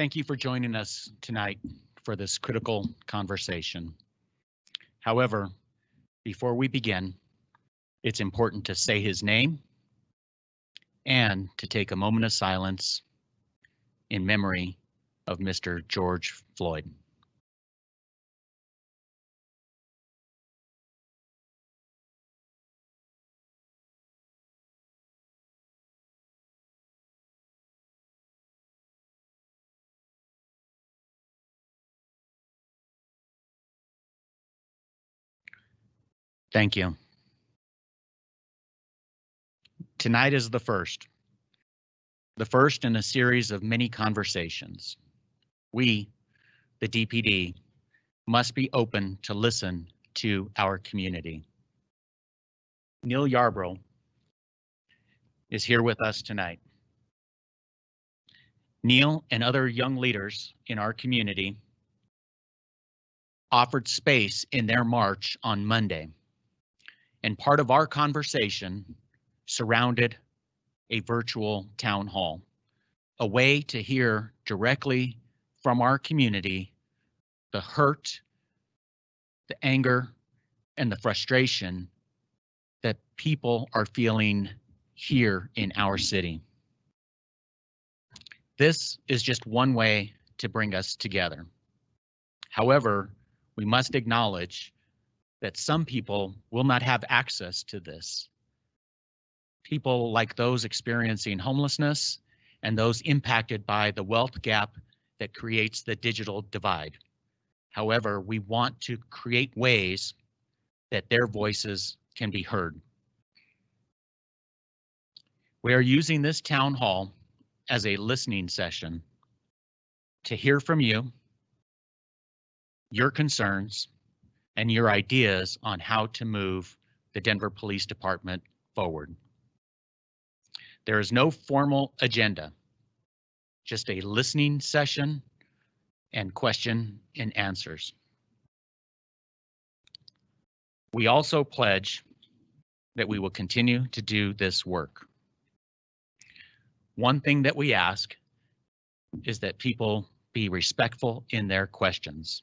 Thank you for joining us tonight for this critical conversation. However, before we begin, it's important to say his name and to take a moment of silence in memory of Mr. George Floyd. Thank you. Tonight is the first. The first in a series of many conversations. We, the DPD, must be open to listen to our community. Neil Yarbrough is here with us tonight. Neil and other young leaders in our community offered space in their march on Monday. And part of our conversation surrounded a virtual town hall, a way to hear directly from our community the hurt, the anger, and the frustration that people are feeling here in our city. This is just one way to bring us together. However, we must acknowledge that some people will not have access to this. People like those experiencing homelessness and those impacted by the wealth gap that creates the digital divide. However, we want to create ways that their voices can be heard. We are using this town hall as a listening session to hear from you, your concerns, and your ideas on how to move the Denver Police Department forward. There is no formal agenda, just a listening session and question and answers. We also pledge that we will continue to do this work. One thing that we ask is that people be respectful in their questions.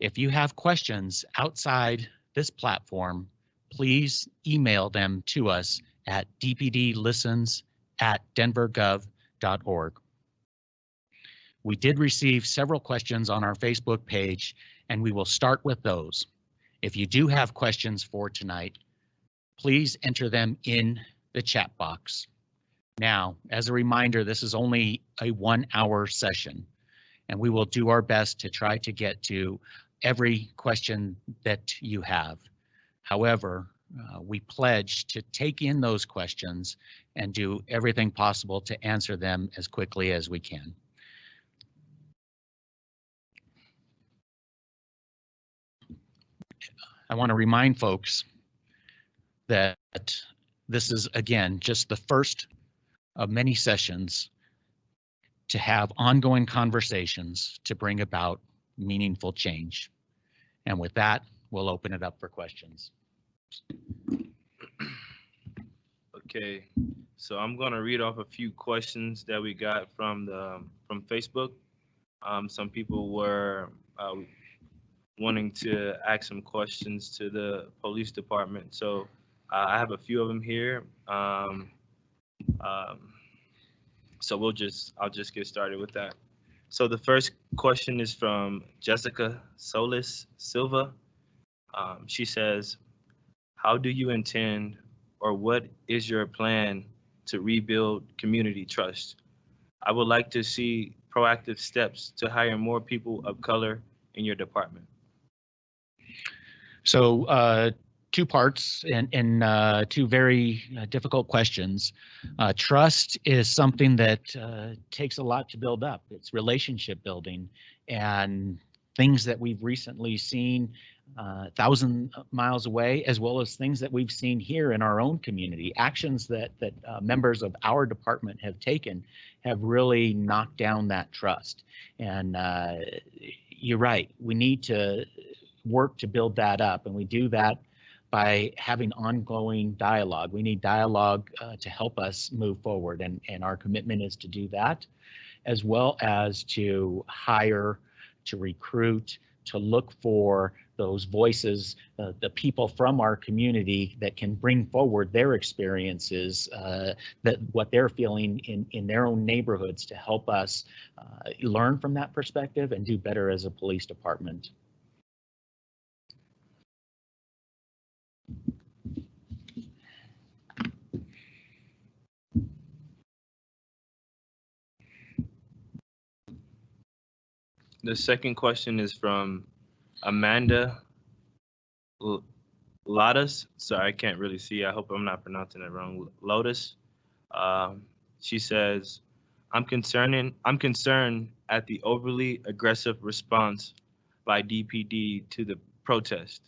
If you have questions outside this platform, please email them to us at dpdlistens at denvergov.org. We did receive several questions on our Facebook page, and we will start with those. If you do have questions for tonight, please enter them in the chat box. Now, as a reminder, this is only a one hour session, and we will do our best to try to get to every question that you have. However, uh, we pledge to take in those questions and do everything possible to answer them as quickly as we can. I want to remind folks that this is again just the first of many sessions to have ongoing conversations to bring about meaningful change. And with that, we'll open it up for questions. Okay, so I'm gonna read off a few questions that we got from the from Facebook. Um, some people were uh, wanting to ask some questions to the police department, so uh, I have a few of them here. Um, um, so we'll just I'll just get started with that. So the first question is from Jessica Solis Silva. Um, she says, how do you intend or what is your plan to rebuild community trust? I would like to see proactive steps to hire more people of color in your department. So uh, two parts and, and uh, two very uh, difficult questions. Uh, trust is something that uh, takes a lot to build up. It's relationship building and things that we've recently seen uh, thousand miles away, as well as things that we've seen here in our own community. Actions that that uh, members of our department have taken have really knocked down that trust. And you're right, we need to work to build that up, and we do that by having ongoing dialogue. We need dialogue uh, to help us move forward, and, and our commitment is to do that, as well as to hire, to recruit, to look for those voices, uh, the people from our community that can bring forward their experiences, uh, that what they're feeling in, in their own neighborhoods to help us uh, learn from that perspective and do better as a police department. The second question is from Amanda L- Lotus. Sorry, I can't really see. I hope I'm not pronouncing it wrong. Lotus. Um, she says, "I'm concerning. I'm concerned at the overly aggressive response by DPD to the protest,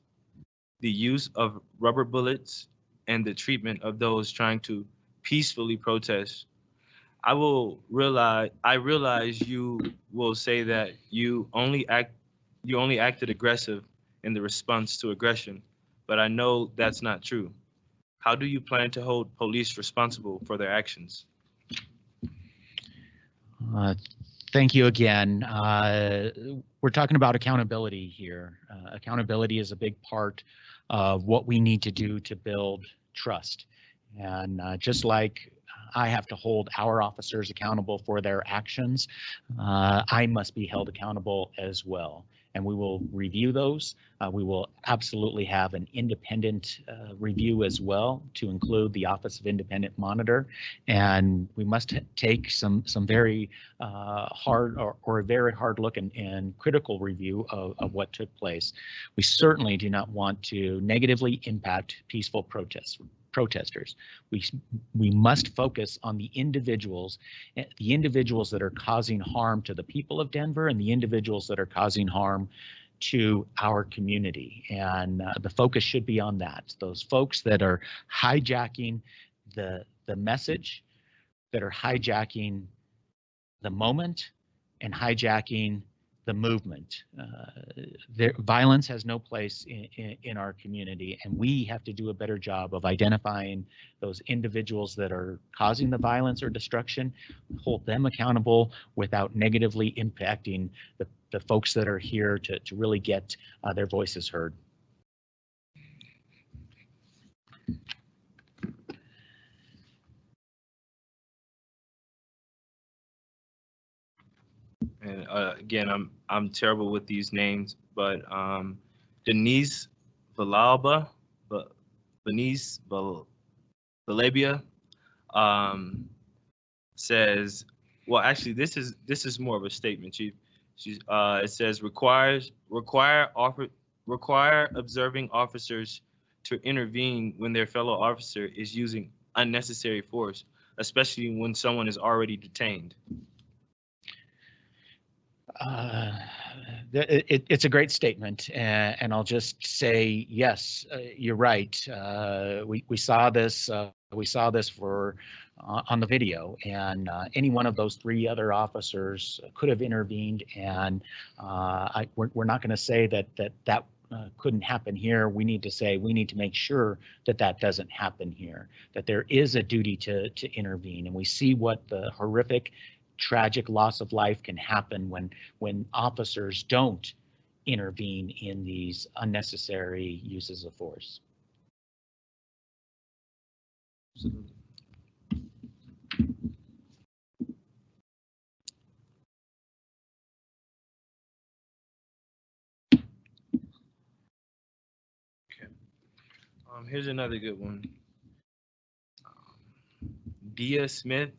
the use of rubber bullets, and the treatment of those trying to peacefully protest I will realize I realize you will say that you only act you only acted aggressive in the response to aggression, but I know that's not true. How do you plan to hold police responsible for their actions? Uh, Thank you again. Uh, We're talking about accountability here. Uh, Accountability is a big part of what we need to do to build trust. And uh, just like I have to hold our officers accountable for their actions, uh, I must be held accountable as well. And we will review those. Uh, we will absolutely have an independent uh, review as well to include the Office of Independent Monitor. And we must take some some very uh, hard or, or a very hard look and, and critical review of, of what took place. We certainly do not want to negatively impact peaceful protests protesters. We we must focus on the individuals, eh, the individuals that are causing harm to the people of Denver and the individuals that are causing harm to our community. And uh, the focus should be on that. Those folks that are hijacking the the message, that are hijacking the moment and hijacking the movement. Uh, there, violence has no place in, in, in, our community, and we have to do a better job of identifying those individuals that are causing the violence or destruction, hold them accountable without negatively impacting the, the folks that are here to, to really get uh, their voices heard. And uh, again, I'm I'm terrible with these names, but um, Denise Villalba, but Denise Vilabia, um, says, well, actually, this is this is more of a statement. She's uh, it says requires require offer require observing officers to intervene when their fellow officer is using unnecessary force, especially when someone is already detained. Uh, it, it's a great statement, and, and, I'll just say yes, uh, you're right. Uh, we we saw this uh, we saw this for uh, on the video, and any one of those three other officers could have intervened, and I, we're, we're not going to say that that that uh, couldn't happen here. We need to say we need to make sure that that doesn't happen here. That there is a duty to to intervene, and we see what the horrific tragic loss of life can happen when when officers don't intervene in these unnecessary uses of force. Okay. Um, here's another good one. Um, Dia Smith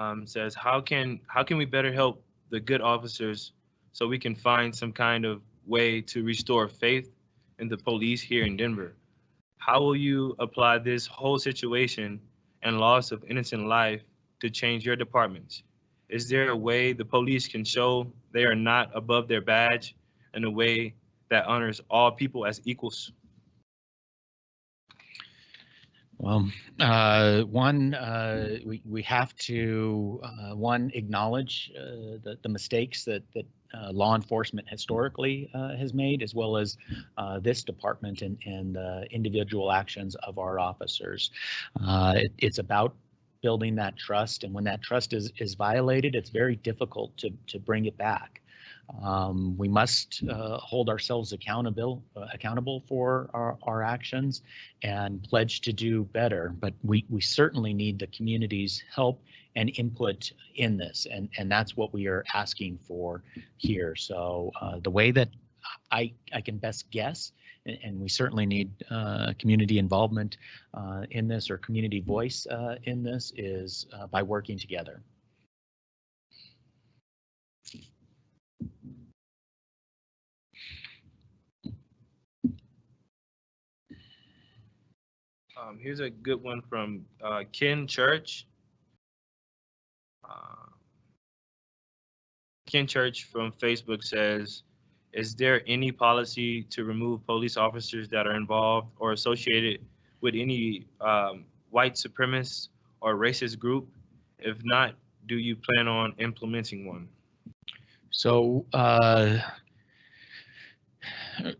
um, says, how can how can we better help the good officers so we can find some kind of way to restore faith in the police here in Denver? How will you apply this whole situation and loss of innocent life to change your departments? Is there a way the police can show they are not above their badge in a way that honors all people as equals? Well, uh, one, uh, we, we have to, uh, one, acknowledge uh, the, the mistakes that, that uh, law enforcement historically uh, has made, as well as this department and, and individual actions of our officers. It- it's about building that trust, and when that trust is is violated, it's very difficult to to bring it back. Um, we must uh, hold ourselves accountable uh, accountable for our, our actions and pledge to do better. But we we certainly need the community's help and input in this, and and that's what we are asking for here. So uh, the way that I I can best guess, and, and we certainly need uh, community involvement uh, in this or community voice uh, in this is by working together. Um, here's a good one from uh, Ken Church. Uh, Ken Church from Facebook says, "Is there any policy to remove police officers that are involved or associated with any um, white supremacist or racist group? If not, do you plan on implementing one?" So uh,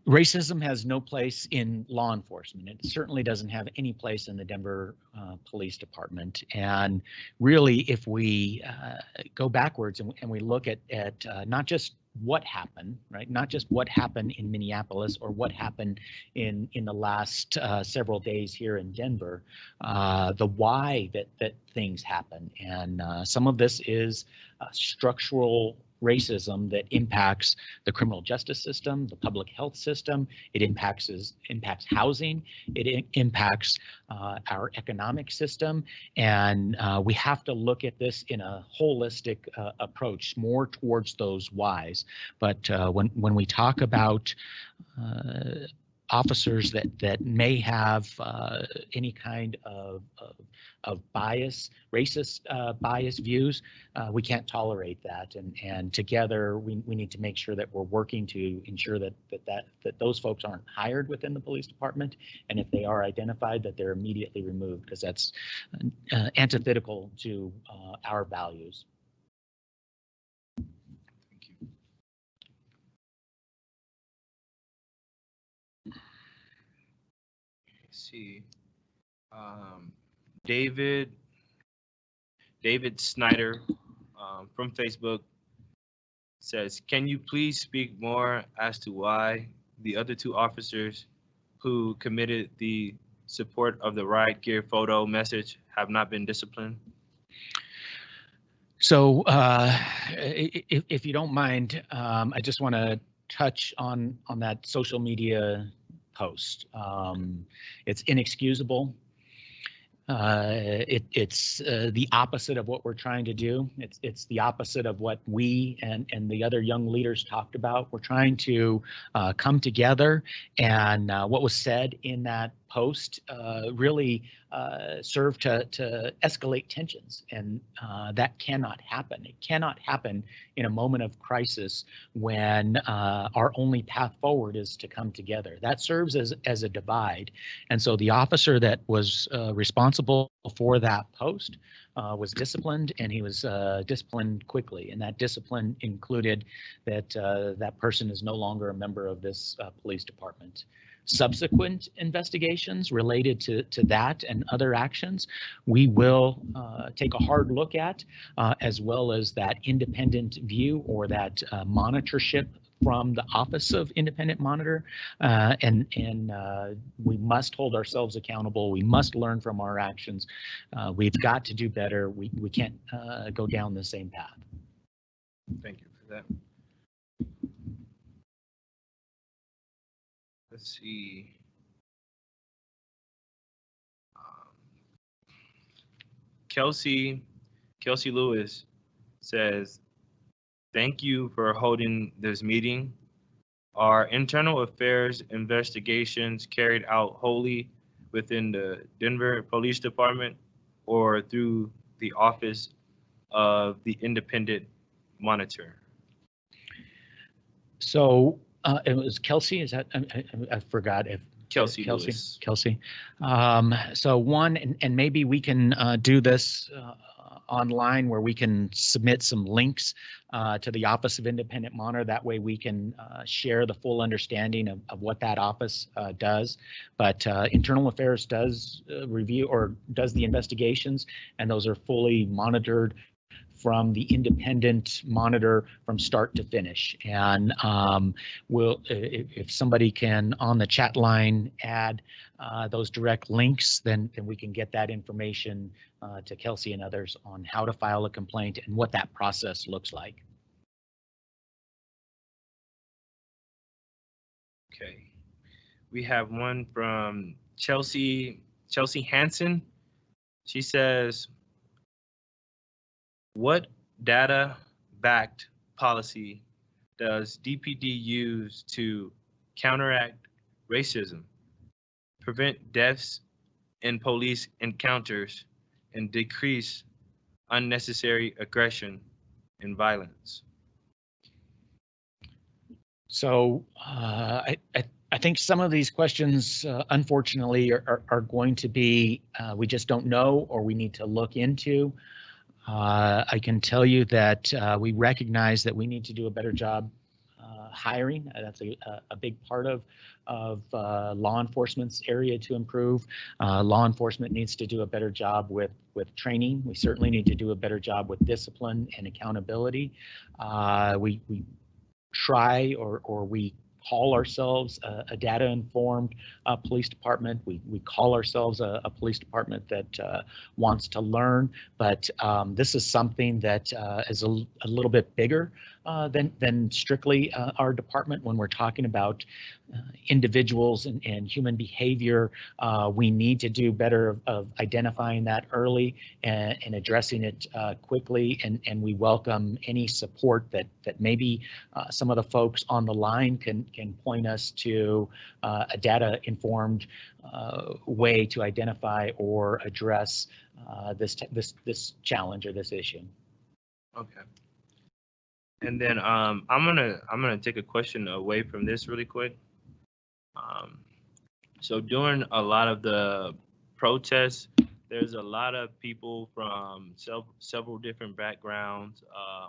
racism has no place in law enforcement. It certainly doesn't have any place in the Denver uh, Police Department. And really, if we uh, go backwards and, and we look at at uh, not just what happened, right? Not just what happened in Minneapolis or what happened in in the last uh, several days here in Denver, uh, the why that that things happen, and uh, some of this is structural racism that impacts the criminal justice system, the public health system. It impacts is, impacts housing. It impacts uh, our economic system, and uh, we have to look at this in a holistic uh, approach, more towards those whys. But uh, when when we talk about uh, officers that that may have uh, any kind of, of of bias, racist uh, bias views, uh, we can't tolerate that. And and together we, we need to make sure that we're working to ensure that that that that those folks aren't hired within the police department, and if they are identified, that they're immediately removed because that's uh, antithetical to uh, our values. Thank you. Let's see. Um, David, David Snyder um, from Facebook says, "Can you please speak more as to why the other two officers who committed the support of the riot gear photo message have not been disciplined?" So, uh, if, if you don't mind, um, I just want to touch on on that social media post. Um, it's inexcusable. Uh, it, it's uh, the opposite of what we're trying to do. It's it's the opposite of what we and and the other young leaders talked about. We're trying to uh, come together, and uh, what was said in that post uh, really uh, served to to escalate tensions, and uh, that cannot happen. It cannot happen in a moment of crisis when our only path forward is to come together. That serves as as a divide, and so the officer that was responsible for that post uh, was disciplined, and he was uh, disciplined quickly. And that discipline included that uh, that person is no longer a member of this uh, police department. Subsequent investigations related to, to that and other actions, we will uh, take a hard look at, uh, as well as that independent view or that monitorship from the Office of Independent Monitor, uh, and and uh, we must hold ourselves accountable. We must learn from our actions. Uh, we've got to do better. We we can't uh, go down the same path. Thank you for that. Let's see. Um, Kelsey, Kelsey Lewis says, thank you for holding this meeting. Are internal affairs investigations carried out wholly within the Denver Police Department or through the Office of the Independent Monitor? So uh, it was Kelsey. Is that I, I, I forgot if Kelsey Kelsey. Lewis. Kelsey. Um, so one, and, and maybe we can uh, do this uh, online where we can submit some links uh, to the Office of Independent Monitor. That way we can uh, share the full understanding of, of what that office uh, does. But uh, Internal Affairs does uh, review or does the investigations, and those are fully monitored from the independent monitor from start to finish. And um, will if, if somebody can on the chat line add uh, those direct links, then then we can get that information uh, to Kelsey and others on how to file a complaint and what that process looks like. Okay. We have one from Chelsea, Chelsea Hanson. She says, what data backed policy does DPD use to counteract racism, prevent deaths in police encounters, and decrease unnecessary aggression and violence? So uh, I, I, I think some of these questions, uh, unfortunately, are, are, are going to be uh, we just don't know or we need to look into. Uh, I can tell you that uh, we recognize that we need to do a better job uh, hiring. That's a- a big part of of uh, law enforcement's area to improve. Uh, law enforcement needs to do a better job with with training. We certainly need to do a better job with discipline and accountability. Uh, we we try or or we call ourselves a, a data informed uh, police department. We we call ourselves a, a police department that uh, wants to learn, but um, this is something that uh, is a, a little bit bigger uh, than than strictly uh, our department. When we're talking about uh, individuals and, and human behavior, uh, we need to do better of, of identifying that early and, and addressing it uh, quickly. And and we welcome any support that that maybe uh, some of the folks on the line can can point us to a data informed way to identify or address this this this challenge or this issue. Okay. And then um, I'm gonna I'm gonna take a question away from this really quick. Um, so during a lot of the protests, there's a lot of people from sev- several different backgrounds, uh,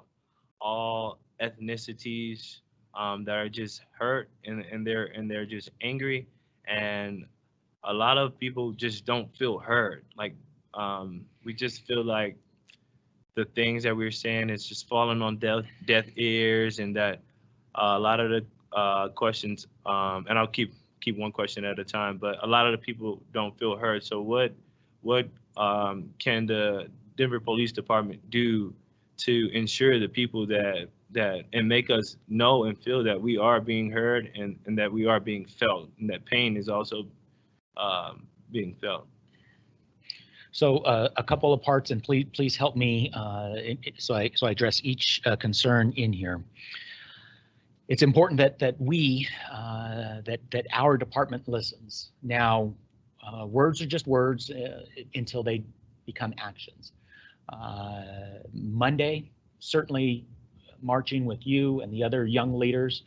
all ethnicities um, that are just hurt and, and they're and they're just angry, and a lot of people just don't feel heard. Like um, we just feel like the things that we are saying is just falling on deaf deaf ears, and that uh, a lot of the uh, questions, um, and I'll keep keep one question at a time, but a lot of the people don't feel heard. So what what um, can the Denver Police Department do to ensure the people that that and make us know and feel that we are being heard and, and that we are being felt and that pain is also um, being felt. So uh, a couple of parts, and please please help me uh, so I so I address each uh, concern in here. It's important that that we uh, that that our department listens. Now, uh, words are just words uh, until they become actions. Monday, certainly marching with you and the other young leaders,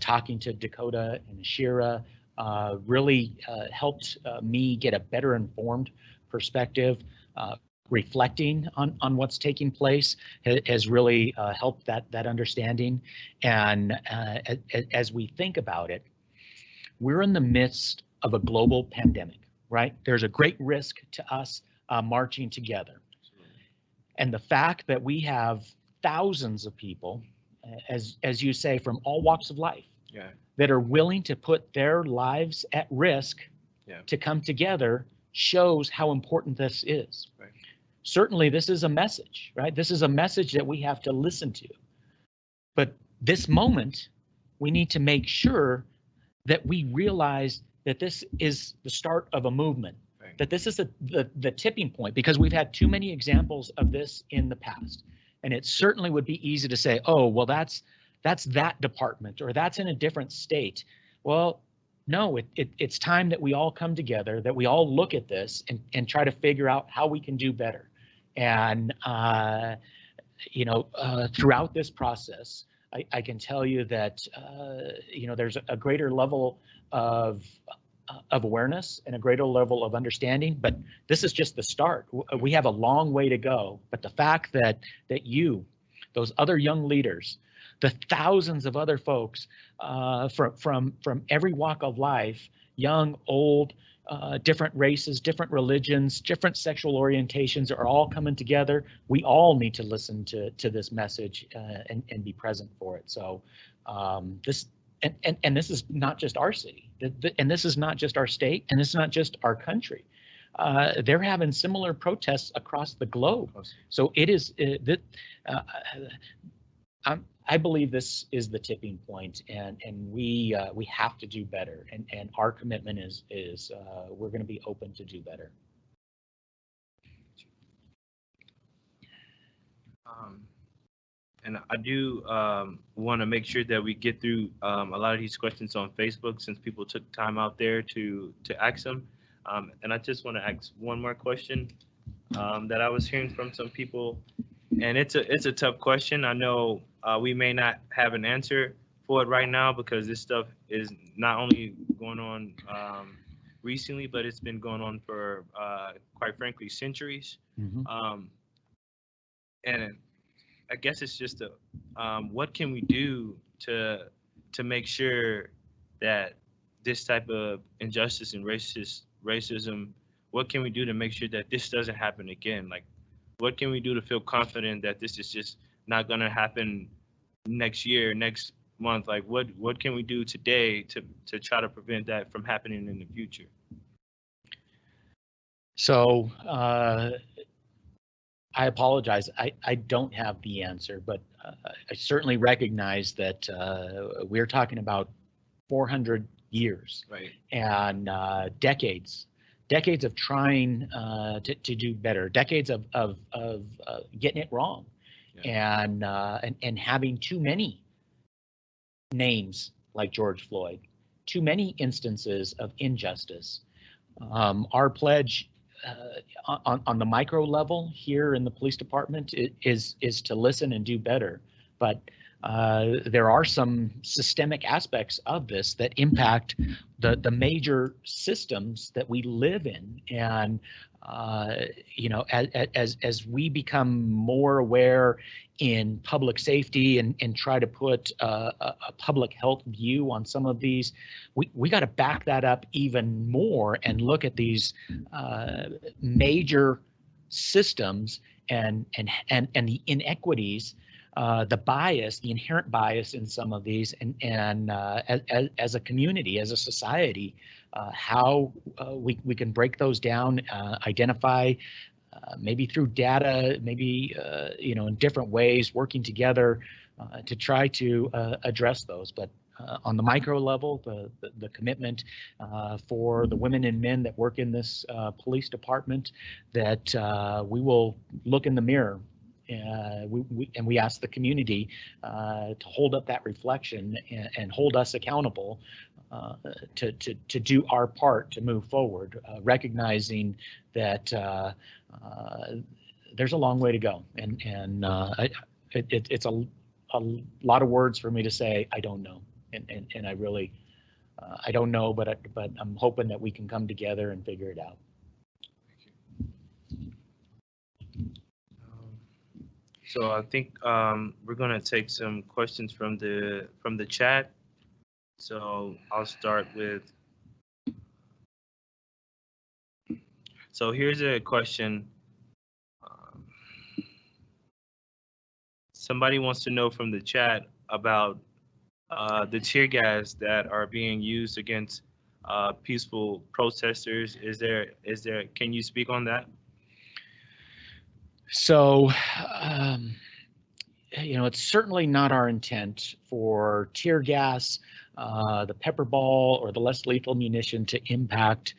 talking to Dakota and Ashira, uh, really helped me get a better informed perspective, uh, reflecting on, on what's taking place ha- has really uh, helped that, that understanding. And uh, as we think about it, we're in the midst of a global pandemic, right? There's a great risk to us uh, marching together. And the fact that we have thousands of people, as, as you say, from all walks of life, Yeah. that are willing to put their lives at risk Yeah. to come together shows how important this is. Right. Certainly, this is a message, right? This is a message that we have to listen to. But this moment, we need to make sure that we realize that this is the start of a movement, Right. that this is a, the, the tipping point, because we've had too many examples of this in the past. And it certainly would be easy to say, oh, well, that's that's that department or that's in a different state. Well, no, it, it, it's time that we all come together, that we all look at this and, and try to figure out how we can do better. And, uh, you know, uh, throughout this process, I, I can tell you that, uh, you know, there's a greater level of uh, of awareness and a greater level of understanding, but this is just the start. We have a long way to go, but the fact that that you, those other young leaders, the thousands of other folks uh, from from from every walk of life, young, old, uh, different races, different religions, different sexual orientations are all coming together. We all need to listen to to this message uh, and and be present for it. So um, this and, and and this is not just our city, and this is not just our state, and this is not just our country. Uh, they're having similar protests across the globe. So it is uh, that uh, I'm, I believe this is the tipping point, and and we uh, we have to do better. And and our commitment is is uh, we're going to be open to do better. Um, and I do um, want to make sure that we get through um, a lot of these questions on Facebook since people took time out there to to ask them. Um, and I just want to ask one more question um, that I was hearing from some people, and it's a it's a tough question. I know uh, we may not have an answer for it right now because this stuff is not only going on um, recently, but it's been going on for uh, quite frankly centuries. Um, and I guess it's just a, um, what can we do to to make sure that this type of injustice and racist racism, what can we do to make sure that this doesn't happen again? Like, what can we do to feel confident that this is just not gonna happen next year, next month? Like, what what can we do today to to try to prevent that from happening in the future? So uh, I apologize. I, I don't have the answer, but uh, I certainly recognize that uh, we're talking about 400 years Right. and uh, decades, decades of trying uh, to, to do better, decades of, of, of uh, getting it wrong, and, uh, and and having too many names like George Floyd, too many instances of injustice. Um, our pledge uh, on, on the micro level here in the police department is is to listen and do better, but uh, there are some systemic aspects of this that impact the the major systems that we live in, and uh, you know, as, as as we become more aware in public safety and and try to put uh, a, a public health view on some of these, we we got to back that up even more and look at these uh, major systems and and and and the inequities uh, the bias, the inherent bias in some of these, and and uh, as, as a community, as a society, uh, how uh, we we can break those down, uh, identify, uh, maybe through data, maybe you know in different ways, working together to try to address those. But uh, on the micro level, the the, the commitment uh, for the women and men that work in this uh, police department, that we will look in the mirror uh, we, and we ask the community uh, to hold up that reflection and, and hold us accountable uh, to, to, to do our part to move forward, uh, recognizing that uh, there's a long way to go. And, and it, it, it's a, a lot of words for me to say, I don't know. And, and, and I really, I don't know, but, I, but I'm hoping that we can come together and figure it out. So I think um, we're gonna take some questions from the from the chat. So I'll start with. So here's a question. Um, Somebody wants to know from the chat about uh, the tear gas that are being used against uh, peaceful protesters. Is there is there? Can you speak on that? So, um, you know, it's certainly not our intent for tear gas, uh, the pepper ball, or the less lethal munition to impact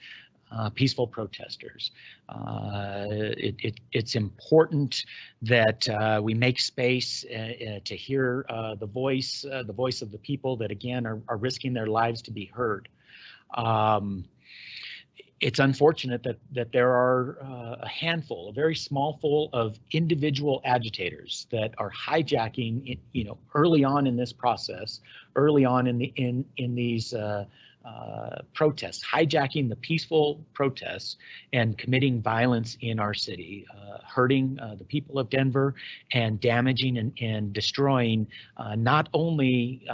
uh, peaceful protesters. Uh, it, it, it's important that uh, we make space uh, uh, to hear uh, the voice, the voice of the people that again are, are risking their lives to be heard. Um, it's unfortunate that that there are uh, a handful, a very small full of individual agitators that are hijacking, you know, early on in this process, early on in the in in these uh, uh, protests, hijacking the peaceful protests and committing violence in our city, uh, hurting uh, the people of Denver and damaging and, and destroying uh, not only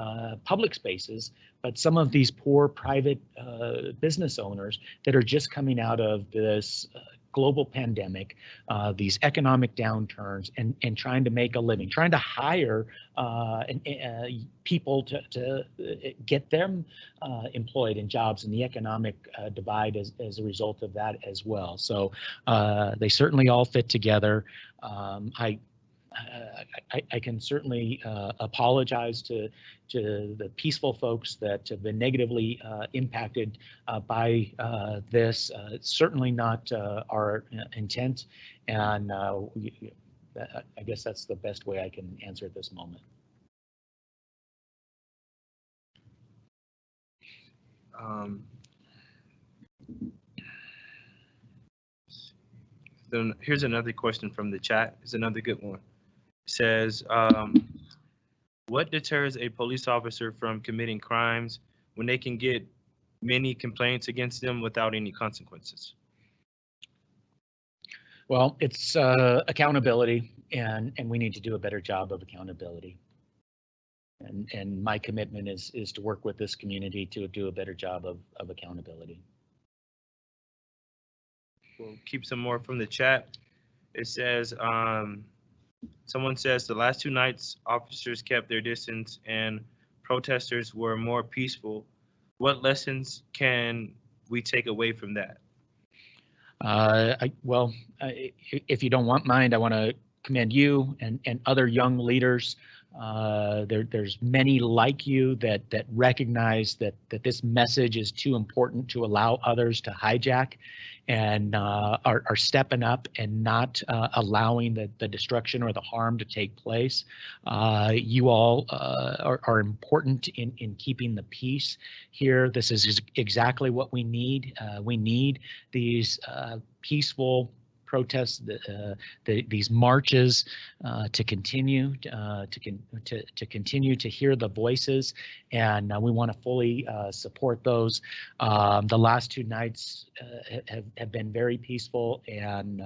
public spaces, but some of these poor private uh, business owners that are just coming out of this uh, global pandemic, uh, these economic downturns, and and trying to make a living, trying to hire uh, and, people to to uh, get them uh, employed in jobs, and the economic divide as as a result of that as well. So they certainly all fit together. Um, I I, I can certainly uh, apologize to to the peaceful folks that have been negatively uh, impacted uh, by uh, this. Uh, it's certainly not uh, our uh, intent, and uh, I guess that's the best way I can answer at this moment. Um, then here's another question from the chat. It's another good one. Says, um, what deters a police officer from committing crimes when they can get many complaints against them without any consequences? Well, it's uh, accountability, and and we need to do a better job of accountability. And and my commitment is is to work with this community to do a better job of of accountability. We'll keep some more from the chat. It says, um, someone says the last two nights, officers kept their distance and protesters were more peaceful. What lessons can we take away from that? Uh, I, well, I- if you don't want mind, I want to commend you and, and other young leaders. Uh, there, there's many like you that, that recognize that, that this message is too important to allow others to hijack and uh, are, are stepping up and not uh, allowing the, the destruction or the harm to take place. Uh, you all uh, are, are important in, in keeping the peace here. This is exactly what we need. We need these peaceful protests, the, uh, the, these marches uh, to continue uh, to, con- to to continue to hear the voices, and we want to fully support those. Um, the last two nights have, have been very peaceful, and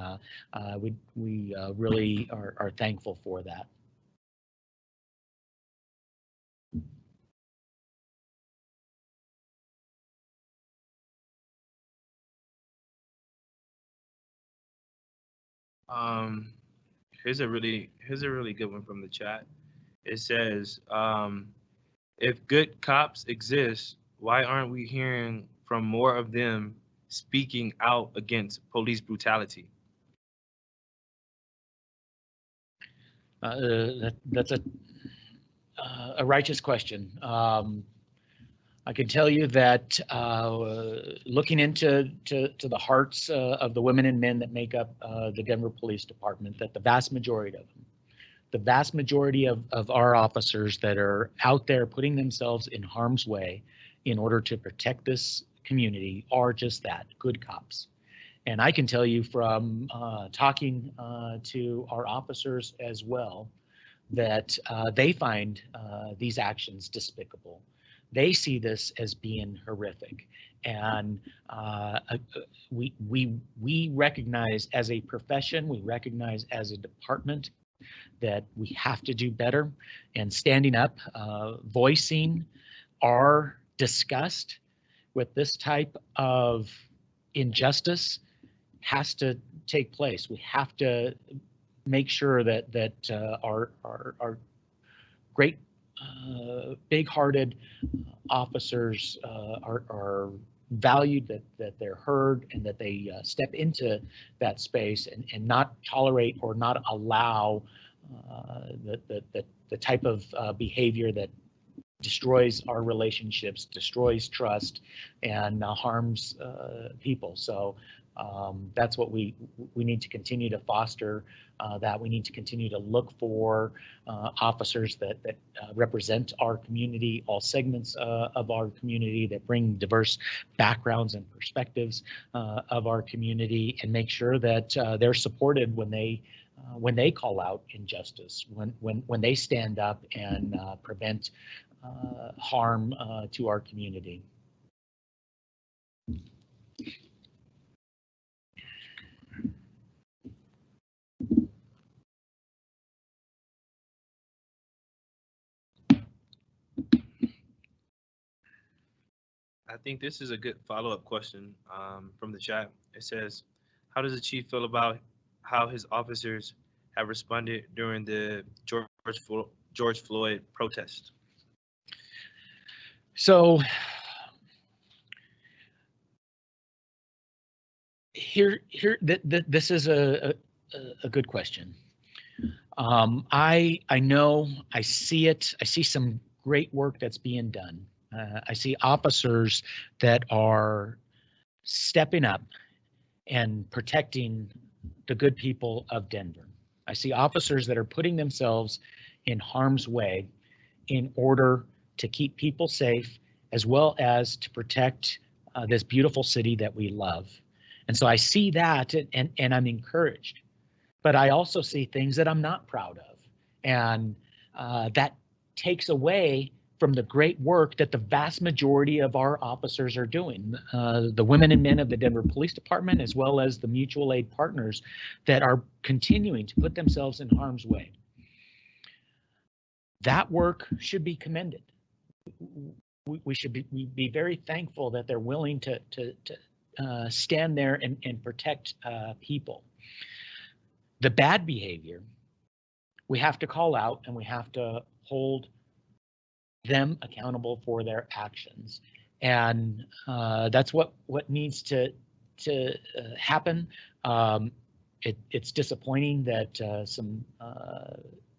we we really are, are thankful for that. Um, here's a really here's a really good one from the chat. It says, um, if good cops exist, why aren't we hearing from more of them speaking out against police brutality? Uh, that, that's a uh, a righteous question. Um, I can tell you that uh, looking into to, to the hearts uh, of the women and men that make up uh, the Denver Police Department, that the vast majority of them, the vast majority of, of our officers that are out there putting themselves in harm's way in order to protect this community are just that, good cops. And I can tell you from uh, talking uh, to our officers as well, that uh, they find these actions despicable. They see this as being horrific, and uh, we we we recognize as a profession, we recognize as a department that we have to do better. And standing up, uh, voicing our disgust with this type of injustice has to take place. We have to make sure that that uh, our, our our great uh, big-hearted officers uh, are are valued that that they're heard and that they uh, step into that space and and not tolerate or not allow uh, the, the the the type of uh, behavior that destroys our relationships, destroys trust, and uh, harms uh, people. So um, that's what we we need to continue to foster. Uh, that we need to continue to look for uh, officers that that uh, represent our community, all segments uh, of our community, that bring diverse backgrounds and perspectives uh, of our community, and make sure that uh, they're supported when they when they call out injustice, when when when they stand up and prevent harm to our community. Think this is a good follow-up question um, from the chat. It says, how does the chief feel about how his officers have responded during the George, Flo- George Floyd protest? So here, here, th- th- this is a, a, a good question. Um, I, I know, I see it, I see some great work that's being done. Uh, I see officers that are stepping up and protecting the good people of Denver. I see officers that are putting themselves in harm's way in order to keep people safe as well as to protect uh, this beautiful city that we love. And so I see that and, and, I'm encouraged. But I also see things that I'm not proud of. And uh, that takes away from the great work that the vast majority of our officers are doing. Uh, the women and men of the Denver Police Department, as well as the mutual aid partners that are continuing to put themselves in harm's way. That work should be commended. We, we should be, be very thankful that they're willing to, to, to uh, stand there and, and protect uh, people. The bad behavior, we have to call out and we have to hold them accountable for their actions. And uh, that's what, what needs to, to uh, happen. Um, it, it's disappointing that uh, some uh,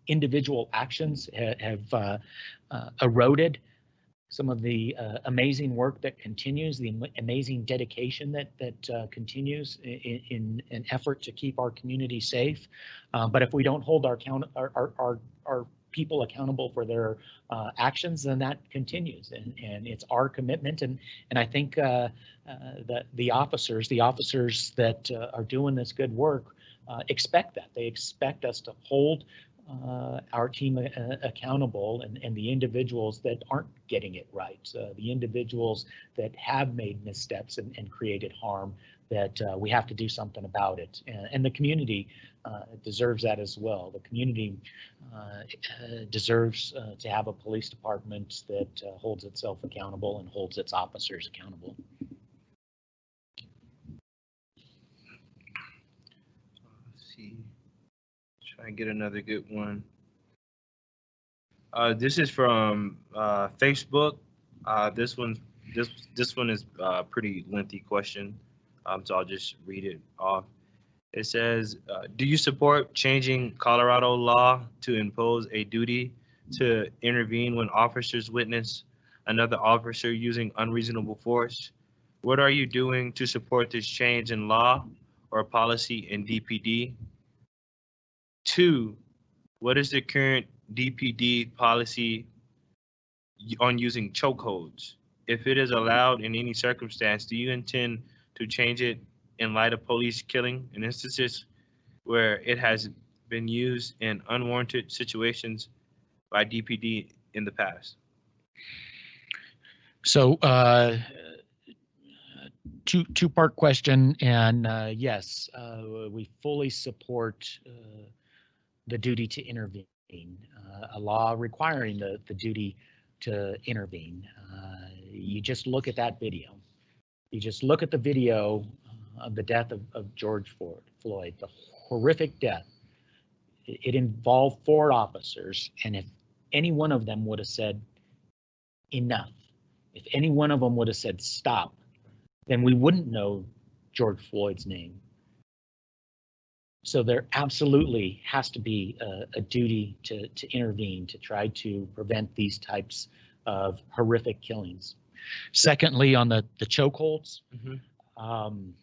individual actions ha have uh, uh, eroded some of the amazing work that continues, the amazing dedication that that continues in, in an effort to keep our community safe. But if we don't hold our count our our, our, our people accountable for their uh, actions, then that continues, and and it's our commitment. And and I think uh, uh, that the officers, the officers that are doing this good work, expect that they expect us to hold uh, our team uh, accountable and, and the individuals that aren't getting it right, uh, the individuals that have made missteps and, and created harm, that uh, we have to do something about it. And, and the community uh, deserves that as well. The community uh, deserves to have a police department that holds itself accountable and holds its officers accountable. See try and get another good one. Uh, this is from uh, Facebook. Uh, this one, this this one is a pretty lengthy question, um, so I'll just read it off. It says, uh, "Do you support changing Colorado law to impose a duty to intervene when officers witness another officer using unreasonable force? What are you doing to support this change in law or policy in DPD?" Two, what is the current DPD policy on using chokeholds? If it is allowed in any circumstance, do you intend to change it in light of police killing in instances where it has been used in unwarranted situations by DPD in the past? So, uh, two two part question, and uh, yes, uh, we fully support uh, the duty to intervene, uh, a law requiring the, the duty to intervene. Uh, you just look at that video. You just look at the video uh, of the death of, of George Ford, Floyd, the horrific death. It, it involved four officers, and if any one of them would have said enough, if any one of them would have said stop, then we wouldn't know George Floyd's name. So there absolutely has to be a, a, duty to, to intervene to try to prevent these types of horrific killings. Secondly, on the, the chokeholds, mm-hmm. um,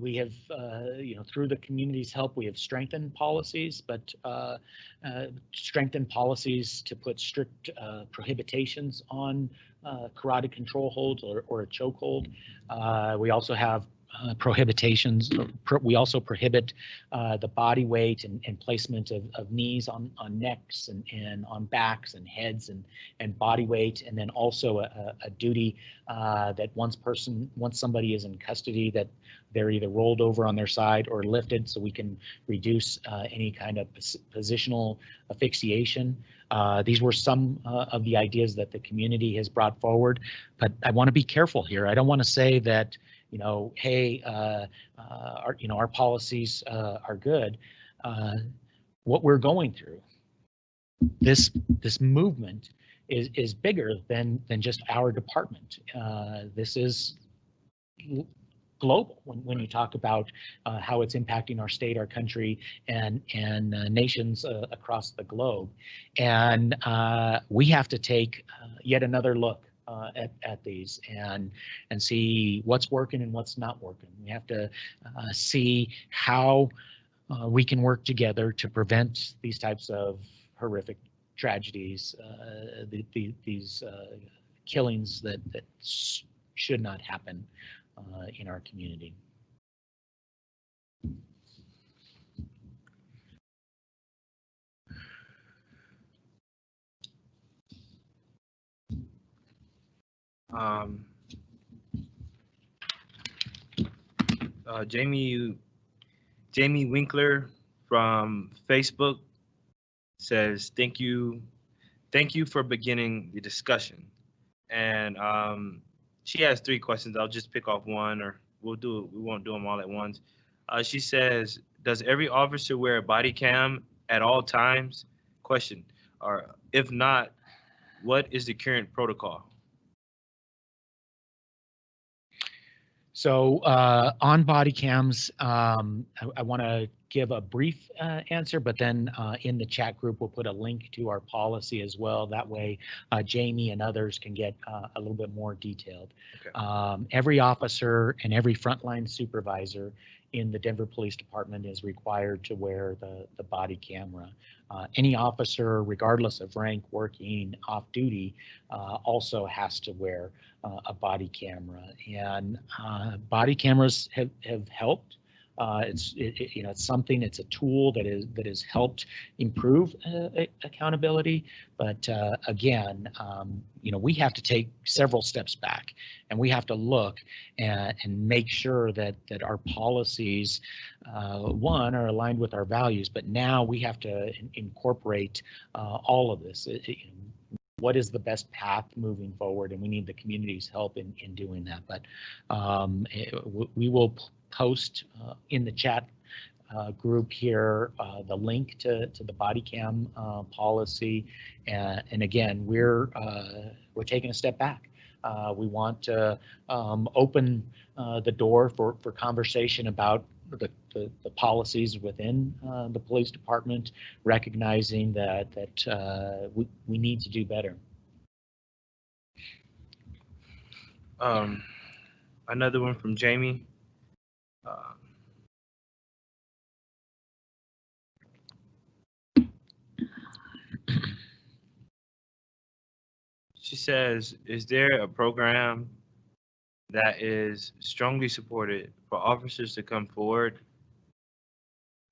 we have, uh, you know, through the community's help, we have strengthened policies, but uh, uh, strengthened policies to put strict uh, prohibitions on uh, carotid control holds or, or a chokehold. Uh, we also have uh, prohibitions. Pro we also prohibit uh, the body weight and, and placement of, of, knees on, on necks and, and on backs and heads and, and body weight. And then also a, a duty uh, that once person, once somebody is in custody, that they're either rolled over on their side or lifted so we can reduce uh, any kind of pos- positional asphyxiation. Uh, these were some uh, of the ideas that the community has brought forward, but I want to be careful here. I don't want to say that, you know, hey, uh, uh, our, you know, our policies uh, are good. Uh, what we're going through, this this movement is is bigger than than just our department. Uh, this is global when, when you talk about uh, how it's impacting our state, our country, and and nations across the globe, and we have to take yet another look. Uh, at, at these and and see what's working and what's not working. We have to uh, see how uh, we can work together to prevent these types of horrific tragedies, uh, the, the, these uh, killings that, that should not happen uh, in our community. Um, uh, Jamie, Jamie Winkler from Facebook says, "Thank you, thank you for beginning the discussion." And um, she has three questions. I'll just pick off one, or we'll do. We won't do them all at once. Uh, she says, "Does every officer wear a body cam at all times?" Question. Or if not, what is the current protocol? So uh, on body cams, um, I, I want to give a brief uh, answer, but then uh, in the chat group, we'll put a link to our policy as well. That way, uh, Jamie and others can get uh, a little bit more detailed. Okay. Um, every officer and every frontline supervisor in the Denver Police Department is required to wear the, the body camera. Uh, any officer, regardless of rank, working off duty, uh, also has to wear uh, a body camera. And uh, body cameras have, have helped. Uh, it's it, it- you know it's something it's a tool that is that has helped improve uh, accountability. But uh, again um, you know we have to take several steps back and we have to look and, and make sure that that our policies uh, one are aligned with our values but now we have to in- incorporate uh, all of this. It- it- what is the best path moving forward? And we need the community's help in in doing that. But um, w- we will post uh, in the chat uh, group here uh, the link to to the body cam policy and, and again we're we're taking a step back we want to um, open the door for for conversation about the, the, the policies within uh, the police department, recognizing that that uh, we, we need to do better. Um, another one from Jamie. She says, is there a program that is strongly supported for officers to come forward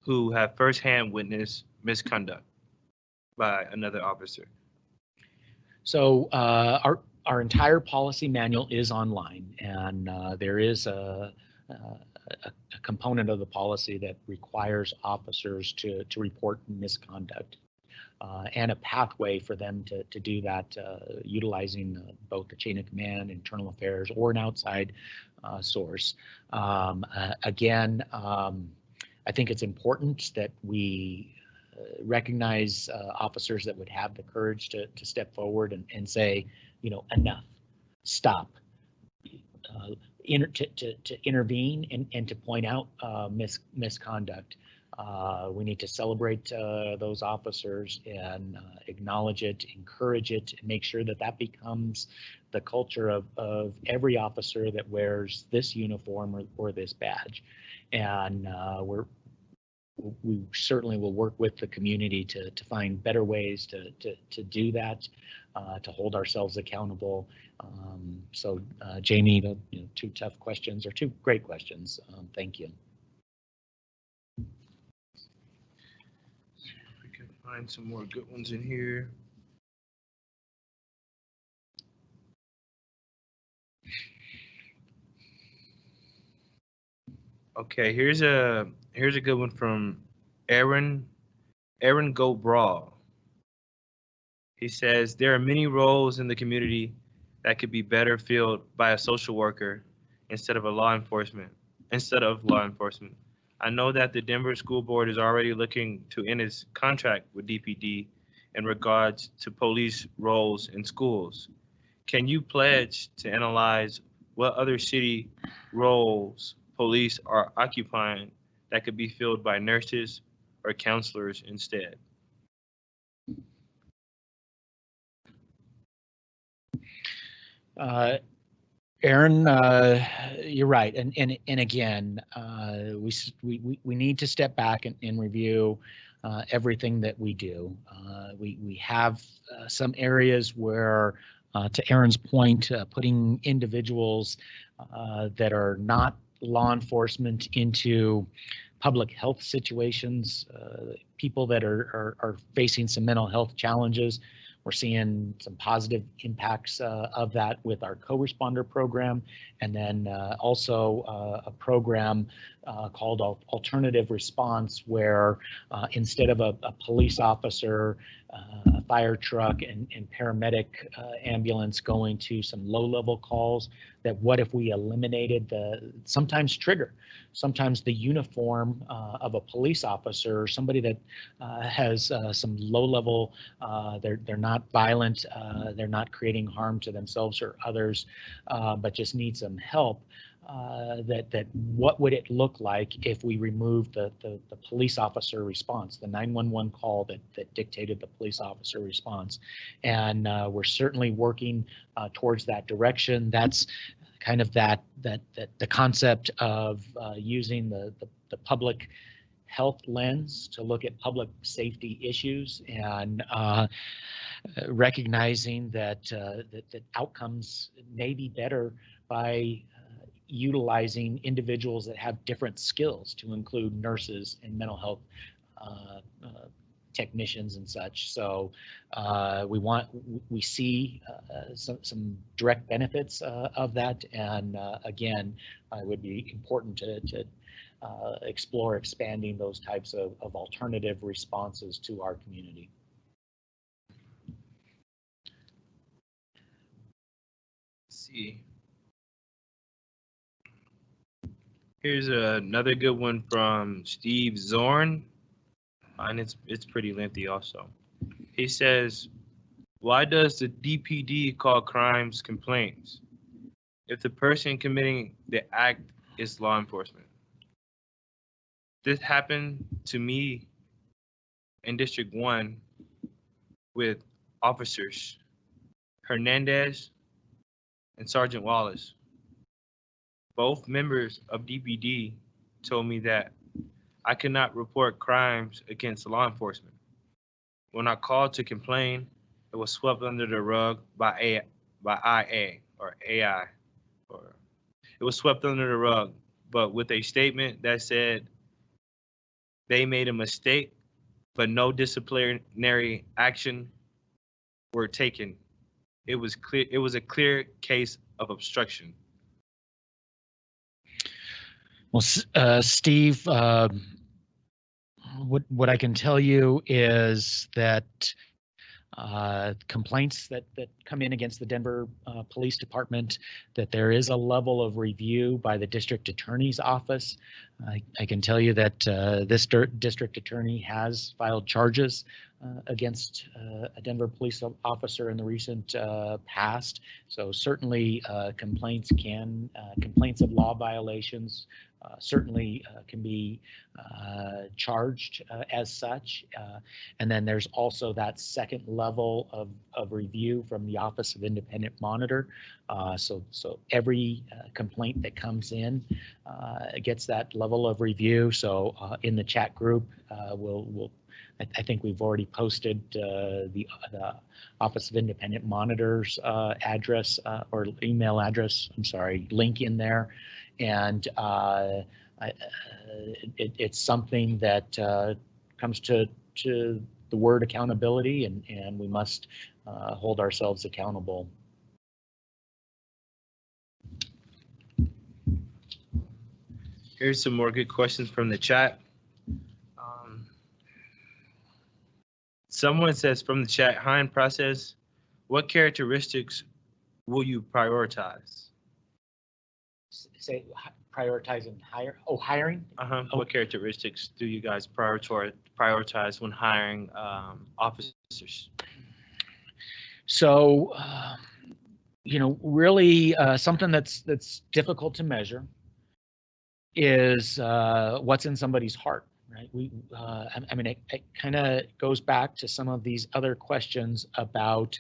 who have firsthand witnessed misconduct by another officer? So uh, our our entire policy manual is online, and uh, there is a, a, a component of the policy that requires officers to to report misconduct. Uh, and a pathway for them to, to do that uh, utilizing uh, both the chain of command, internal affairs, or an outside uh, source. Um, uh, again, um, I think it's important that we uh, recognize officers that would have the courage to, to step forward and, and say, you know, enough, stop. Inter, to, to, to intervene and, and to point out uh, mis, misconduct. Uh, we need to celebrate uh, those officers and uh, acknowledge it, encourage it, and make sure that that becomes the culture of, of every officer that wears this uniform or, or this badge. And uh, we're we certainly will work with the community to, to find better ways to, to, to do that, uh, to hold ourselves accountable. Um, so, uh, Jamie, you know, two tough questions or two great questions. Um, thank you. We can find some more good ones in here. Okay, here's a here's a good one from Aaron Aaron Go Brawl. He says there are many roles in the community that could be better filled by a social worker instead of a law enforcement instead of law enforcement. I know that the Denver School Board is already looking to end its contract with DPD in regards to police roles in schools. Can you pledge to analyze what other city roles police are occupying that could be filled by nurses or counselors instead? Uh, Aaron, uh, you're right. And, and, and again, uh, we, we, we- need to step back and, and review uh, everything that we do. Uh, We, we have uh, some areas where, uh, to Aaron's point, putting individuals that are not law enforcement into public health situations, people that are, are, are facing some mental health challenges. We're seeing some positive impacts uh, of that with our co-responder program, and then uh, also uh, a program uh, called Alternative Response, where uh, instead of a, a police officer, uh, fire truck, and, and paramedic uh, ambulance going to some low-level calls, that what if we eliminated the sometimes trigger, sometimes the uniform uh, of a police officer, or somebody that uh, has uh, some low-level uh, they're they're not violent. They're not creating harm to themselves or others, but just need some help. Uh, that that what would it look like if we removed the, the the police officer response, the 911 call that that dictated the police officer response, and uh, we're certainly working uh, towards that direction. That's kind of that that that the concept of uh, using the, the the public health lens to look at public safety issues and uh, recognizing that, uh, that that outcomes may be better by utilizing individuals that have different skills to include nurses and mental health uh, uh, technicians and such. So uh, we want we see uh, some some direct benefits uh, of that, and uh, again, it would be important to to explore expanding those types of, of alternative responses to our community. See. Here's another good one from Steve Zorn, and it's it's pretty lengthy also. He says, "Why does the DPD call crimes complaints if the person committing the act is law enforcement?" This happened to me in District One with officers Hernandez and Sergeant Wallace. Both members of DPD told me that I could not report crimes against law enforcement. When I called to complain, it was swept under the rug by A by IA or AI or it was swept under the rug, but with a statement that said they made a mistake, but no disciplinary action were taken it was clear it was a clear case of obstruction Well, uh, Steve, uh, what what I can tell you is that uh, complaints that that come in against the Denver uh, Police Department, that there is a level of review by the district attorney's office. I, I can tell you that uh, this district attorney has filed charges uh, against uh, a Denver police officer in the recent uh, past. So certainly uh, complaints can uh, complaints of law violations certainly can be charged as such. And then there's also that second level of, of review from the Office of Independent Monitor. Uh, so, so every uh, complaint that comes in uh, gets that level of review. So uh, in the chat group, uh, we'll, we'll I, I think we've already posted the, the Office of Independent Monitors address or email address, I'm sorry, link in there. And I, it, it's something that comes to, to the word accountability and, and we must hold ourselves accountable. Here's some more good questions from the chat. Um, Someone says from the chat, hiring process, what characteristics will you prioritize? Say prioritizing hire, oh, hiring? Uh-huh. Oh. What characteristics do you guys prioritize, prioritize when hiring um, officers? So, uh, you know, really uh, something that's that's difficult to measure is uh, what's in somebody's heart, right? We, uh, I, I mean, it, it kind of goes back to some of these other questions about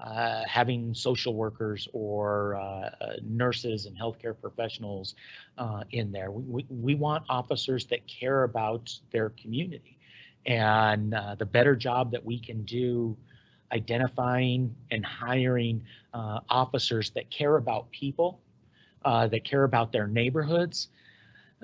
uh, having social workers or uh, nurses and healthcare professionals uh, in there. We, we, we want officers that care about their community, and uh, the better job that we can do identifying and hiring officers that care about people, that care about their neighborhoods,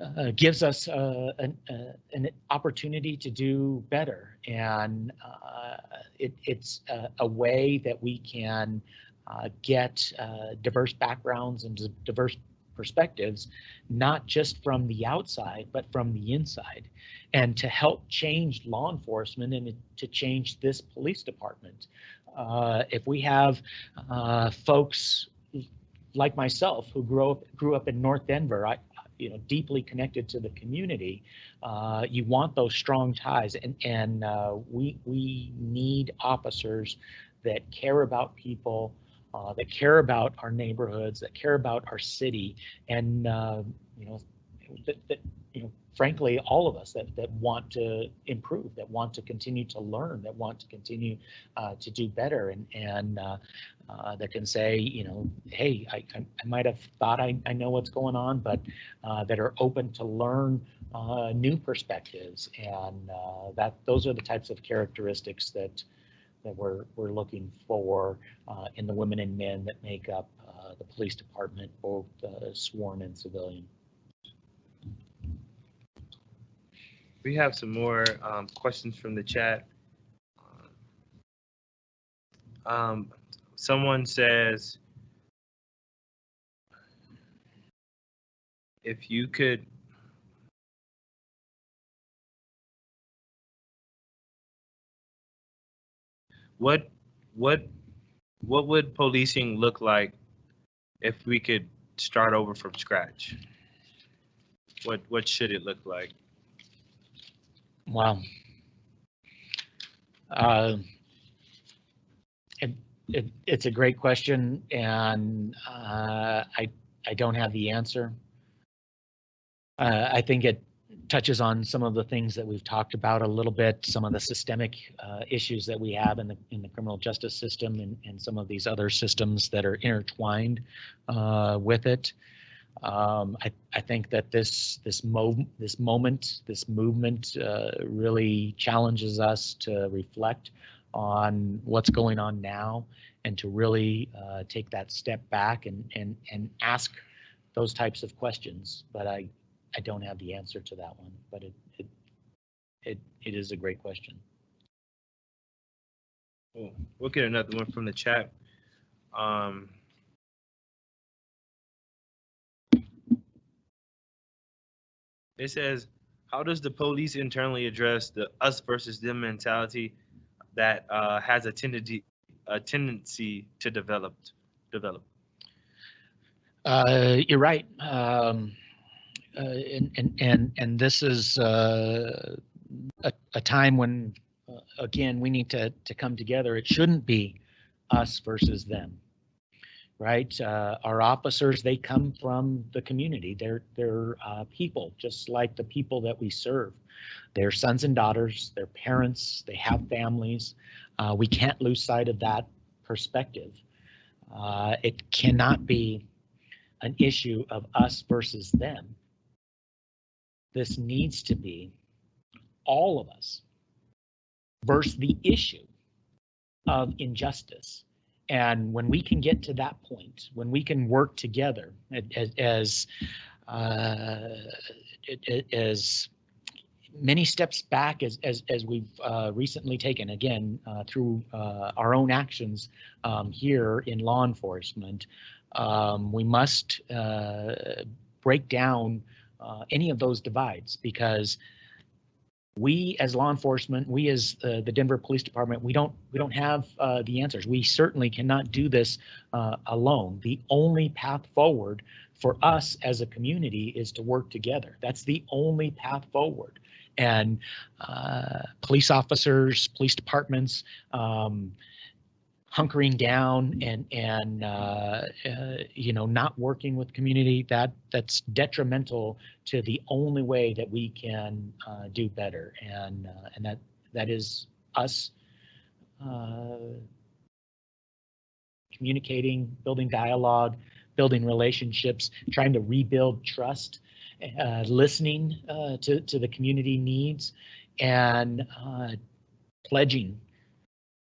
uh, gives us uh, an, uh, an opportunity to do better. And uh, it, it's a, a way that we can uh, get uh, diverse backgrounds and diverse perspectives, not just from the outside, but from the inside, and to help change law enforcement and to change this police department. If we have folks like myself who grew up grew up in North Denver, I you know deeply connected to the community. Uh, you want those strong ties, and and uh, we we need officers that care about people, uh, that care about our neighborhoods, that care about our city, and uh, you know that, that you know frankly all of us that that want to improve, that want to continue to learn, that want to continue uh, to do better, and and uh, uh, that can say, you know, hey, I, I, I might have thought I, I know what's going on, but uh, that are open to learn uh, new perspectives, and uh, that those are the types of characteristics that that we're we're looking for in the women and men that make up the police department, both sworn and civilian. We have some more um, questions from the chat. Um, someone says, if you could what what what would policing look like if we could start over from scratch? What what should it look like? Wow. Uh, it, it, it's a great question, and uh, I I don't have the answer. Uh, I think it touches on some of the things that we've talked about a little bit, some of the systemic uh, issues that we have in the in the criminal justice system, and, and some of these other systems that are intertwined uh, with it. Um, I, I think that this this mo this moment, this movement, uh, really challenges us to reflect on what's going on now, and to really uh, take that step back and and and ask those types of questions. But I I don't have the answer to that one. But it it it, it is a great question. Cool. We'll get another one from the chat. Um, it says, how does the police internally address the us versus them mentality that uh, has a tendency a tendency to develop develop? Uh, you're right. Um, uh, and, and, and, and this is uh, a, a time when, uh, again, we need to, to come together. It shouldn't be us versus them, right? Uh, our officers, they come from the community. They're, they're uh, people, just like the people that we serve. They're sons and daughters, they're parents, they have families. Uh, we can't lose sight of that perspective. Uh, it cannot be an issue of us versus them. This needs to be all of us versus the issue of injustice. And when we can get to that point, when we can work together as, as, uh, as many steps back as, as, as we've uh, recently taken, again, uh, through uh, our own actions um, here in law enforcement, um, we must uh, break down uh, any of those divides because we as law enforcement, we as uh, the Denver Police Department, we don't we don't have uh, the answers. We certainly cannot do this uh, alone. The only path forward for us as a community is to work together. That's the only path forward. And uh, police officers, police departments, um, hunkering down and and uh, uh, you know not working with community that that's detrimental to the only way that we can uh, do better. And uh, and that that is us uh, communicating building dialogue building relationships trying to rebuild trust uh, listening to to the community needs and pledging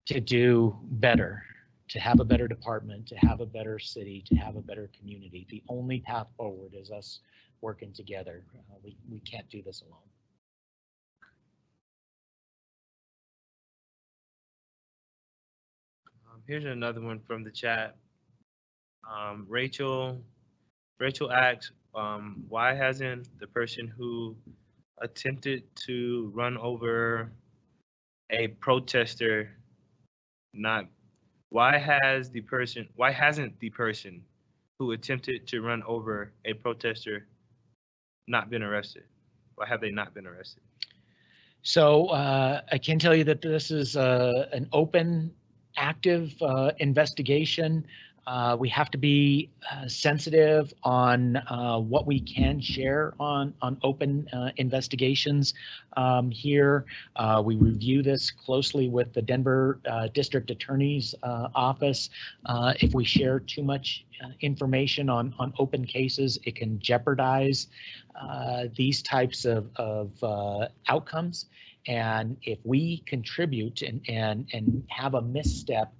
to do better, to have a better department, to have a better city, to have a better community. The only path forward is us working together. Uh, we, we can't do this alone. Um, here's another one from the chat. Um, Rachel, Rachel asks, um, why hasn't the person who attempted to run over a protester not, why has the person, why hasn't the person who attempted to run over a protester not been arrested? Why have they not been arrested? So uh, I can tell you that this is uh, an open, active uh, investigation. Uh, we have to be uh, sensitive on uh, what we can share on on open uh, investigations um, here. Uh, we review this closely with the Denver uh, District Attorney's Office. If we share too much information on on open cases, it can jeopardize these types of of outcomes. And if we contribute and and and have a misstep,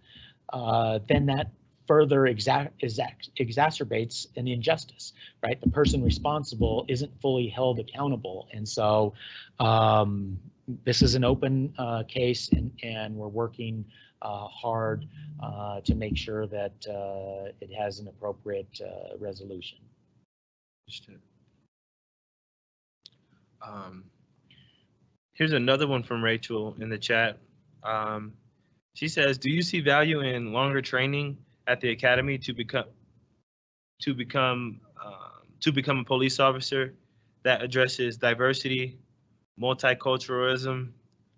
uh, then that further exa- exac- exacerbates an injustice, right? The person responsible isn't fully held accountable. And so um, this is an open uh, case and, and we're working uh, hard uh, to make sure that uh, it has an appropriate uh, resolution. Um, here's another one from Rachel in the chat. Um, she says, "Do you see value in longer training at the academy to become to become um, to become a police officer that addresses diversity, multiculturalism,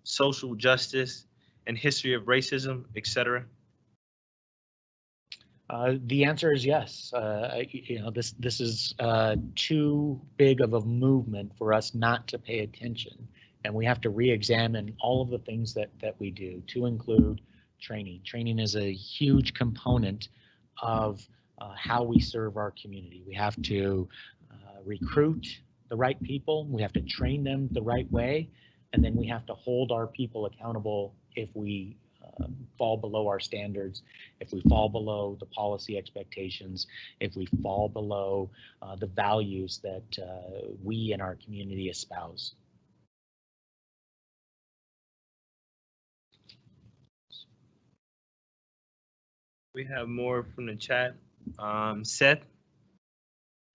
social justice, and history of racism, etc.?" Uh, the answer is yes. Uh, you know, this this is uh, too big of a movement for us not to pay attention, and we have to re-examine all of the things that that we do, to include training. Training is a huge component of uh, how we serve our community. We have to uh, recruit the right people. We have to train them the right way, and then we have to hold our people accountable if we um, fall below our standards if we fall below the policy expectations, if we fall below uh, the values that uh, we in our community espouse. We have more from the chat. Um, Seth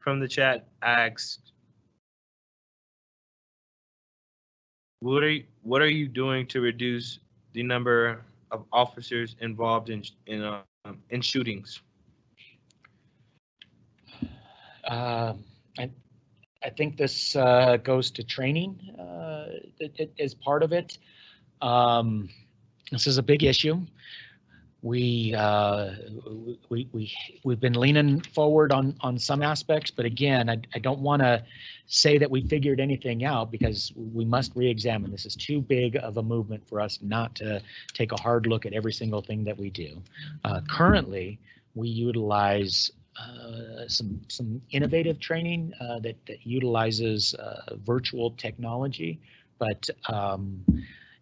from the chat asks, "What are you, what are you doing to reduce the number of officers involved in in uh, in shootings?" Uh, I, I think this uh, goes to training uh, it is part of it. Um, this is a big issue. We, uh, we, we, we've been leaning forward on, on some aspects, but again, I, I don't want to say that we figured anything out because we must re-examine. This is too big of a movement for us not to take a hard look at every single thing that we do. Uh, currently, we utilize uh, some some innovative training uh, that that utilizes uh, virtual technology, but um,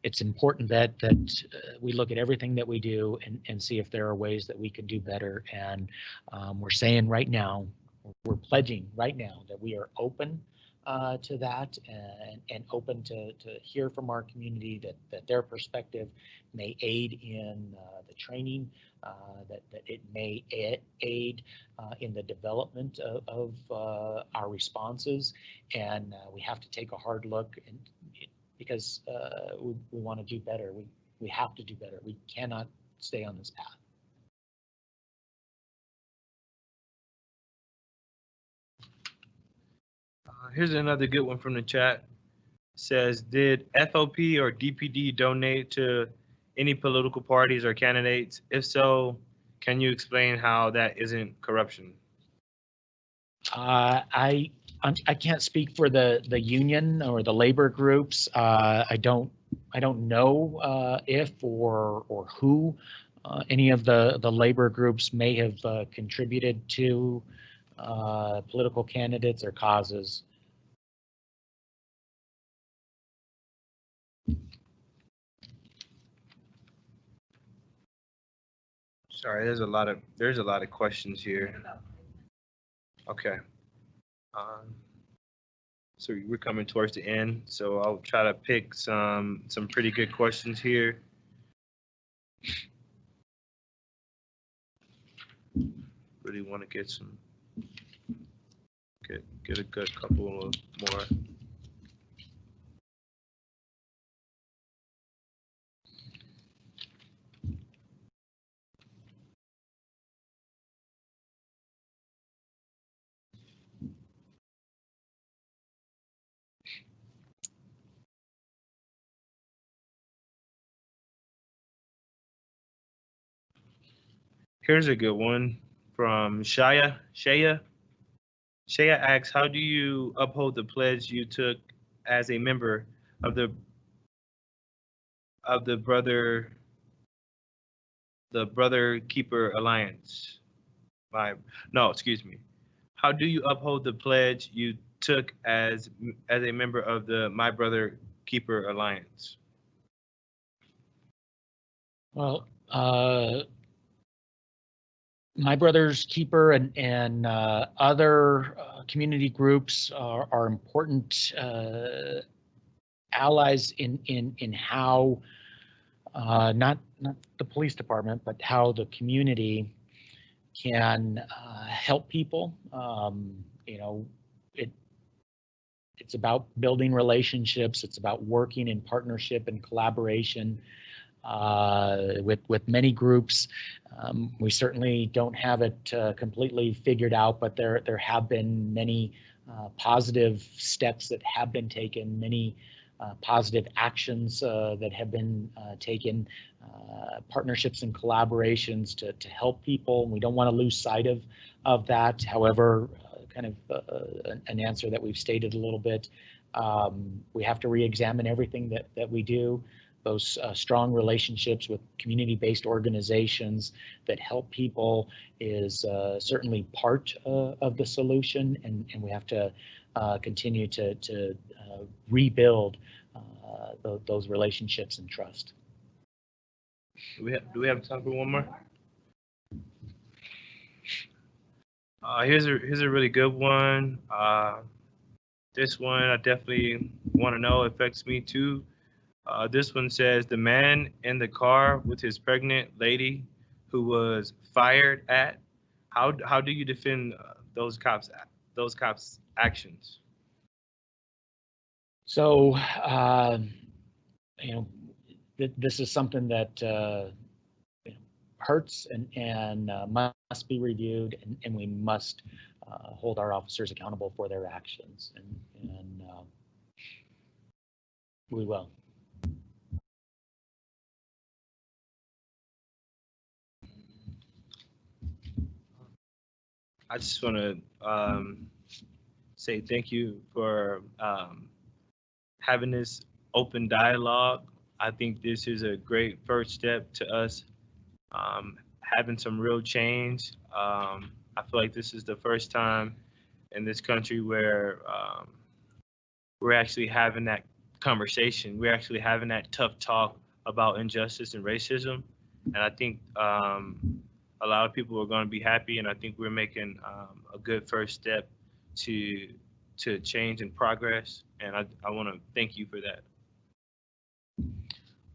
it's important that that uh, we look at everything that we do and and see if there are ways that we can do better. And um, we're saying right now, we're pledging right now that we are open uh, to that and, and open to, to hear from our community that, that their perspective may aid in uh, the training, uh, that, that it may aid uh, in the development of, of uh, our responses. And uh, we have to take a hard look and because uh, we, we want to do better. We, we have to do better. We cannot stay on this path. Uh, here's another good one from the chat. Says, did FOP or DPD donate to any political parties or candidates? If so, can you explain how that isn't corruption? Uh, I, I can't speak for the, the union or the labor groups. Uh, I don't, I don't know uh, if or, or who uh, any of the, the labor groups may have uh, contributed to uh, political candidates or causes. Sorry, there's a lot of, there's a lot of questions here. Okay. Um, So we're coming towards the end, so I'll try to pick some, some pretty good questions here. Really want to get some, get, get a good couple of more. Here's a good one from Shaya. Shaya. Shaya asks, how do you uphold the pledge you took as a member of the of the brother the brother keeper alliance? My no, excuse me. How do you uphold the pledge you took as as a member of the My Brother Keeper Alliance? Well, uh, my brother's keeper and and uh, other uh, community groups are, are important uh, allies in in in how uh, not not the police department, but how the community can uh, help people. Um, you know, it it's about building relationships. It's about working in partnership and collaboration with with many groups. Um, we certainly don't have it uh, completely figured out, but there there have been many uh, positive steps that have been taken, many uh, positive actions uh, that have been uh, taken, uh, partnerships and collaborations to to help people. We don't want to lose sight of of that. However, uh, kind of uh, an- an answer that we've stated a little bit. Um, we have to re-examine everything that that we do those uh, strong relationships with community-based organizations that help people is uh, certainly part uh, of the solution, and, and we have to uh, continue to, to uh, rebuild uh, tho- those relationships and trust. Do we have, do we have time for one more? Here's a, here's a really good one. This one I definitely want to know affects me too. Uh, this one says the man in the car with his pregnant lady who was fired at. How, how do you defend uh, those cops, those cops' actions? So, um, you know, th- this is something that uh, hurts and, and uh, must be reviewed, and, and we must uh, hold our officers accountable for their actions, and, and um, we will. I just want to um, say thank you for um, having this open dialogue. I think this is a great first step to us um, having some real change. Um, I feel like this is the first time in this country where um, we're actually having that conversation. We're actually having that tough talk about injustice and racism. And I think um, a lot of people are going to be happy, and I think we're making um, a good first step to to change and progress. And I, I want to thank you for that.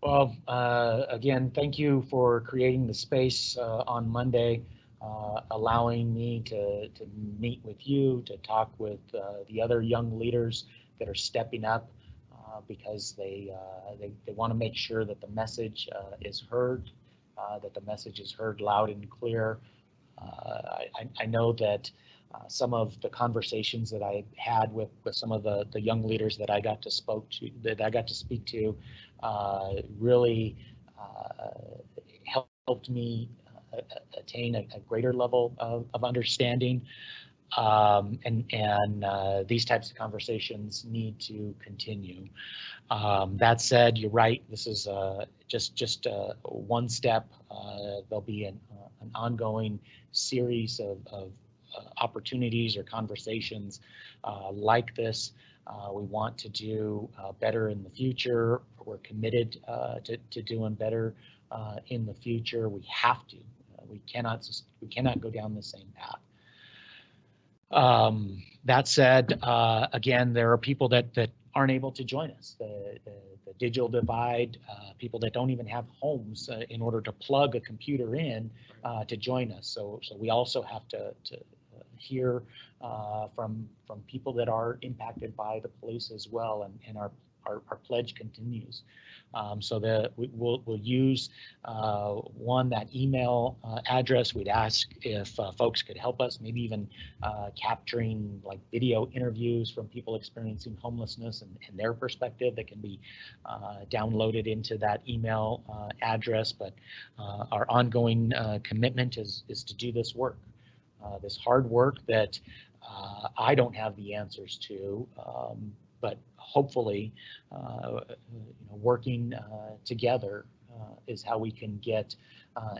Well, uh, again, thank you for creating the space uh, on Monday, uh, allowing me to, to meet with you, to talk with uh, the other young leaders that are stepping up uh, because they, uh, they, they want to make sure that the message is heard, that the message is heard loud and clear. Uh, I, I- know that uh, some of the conversations that I had with, with some of the, the young leaders that I got to spoke to, that I got to speak to, uh, really uh, helped me uh, attain a, a greater level of, of understanding. Um, and and uh, these types of conversations need to continue. Um, that said, you're right. This is uh, just just uh, one step. Uh, there'll be an, uh, an ongoing series of, of uh, opportunities or conversations like this. We want to do better in the future. We're committed to, to doing better in the future. We have to. We cannot we cannot go down the same path. Um, that said, uh, again, there are people that that aren't able to join us. The, the, the digital divide, uh, people that don't even have homes uh, in order to plug a computer in uh, to join us. So so we also have to to uh, hear uh, from from people that are impacted by the police as well, and, and our, our our pledge continues. Um, so that we, we'll we'll use uh, one that email uh, address. We'd ask if uh, folks could help us, maybe even uh, capturing like video interviews from people experiencing homelessness and, and their perspective that can be uh, downloaded into that email uh, address. But our ongoing commitment is is to do this work this hard work that I don't have the answers to, um, but hopefully, uh, you know, working uh, together uh, is how we can get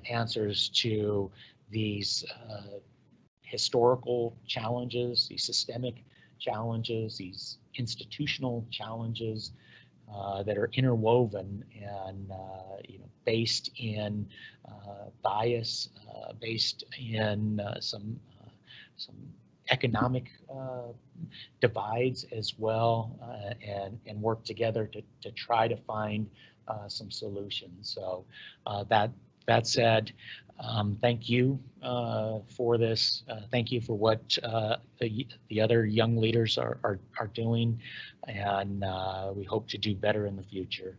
answers to these historical challenges, these systemic challenges, these institutional challenges uh, that are interwoven and uh, you know based in uh, bias, based in some some economic uh, divides as well, uh, and and work together to to try to find uh, some solutions. So uh, that that said, um, thank you uh, for this. Uh, thank you for what the the other young leaders are are, are doing, and we hope to do better in the future.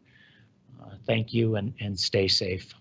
Thank you and and stay safe.